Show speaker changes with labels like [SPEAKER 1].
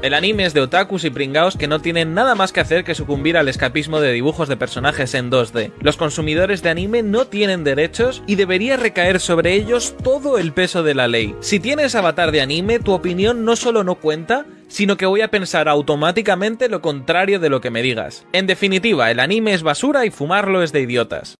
[SPEAKER 1] El anime es de otakus y pringaos que no tienen nada más que hacer que sucumbir al escapismo de dibujos de personajes en 2D. Los consumidores de anime no tienen derechos y debería recaer sobre ellos todo el peso de la ley. Si tienes avatar de anime, tu opinión no solo no cuenta, sino que voy a pensar automáticamente lo contrario de lo que me digas. En definitiva, el anime es basura y fumarlo es de idiotas.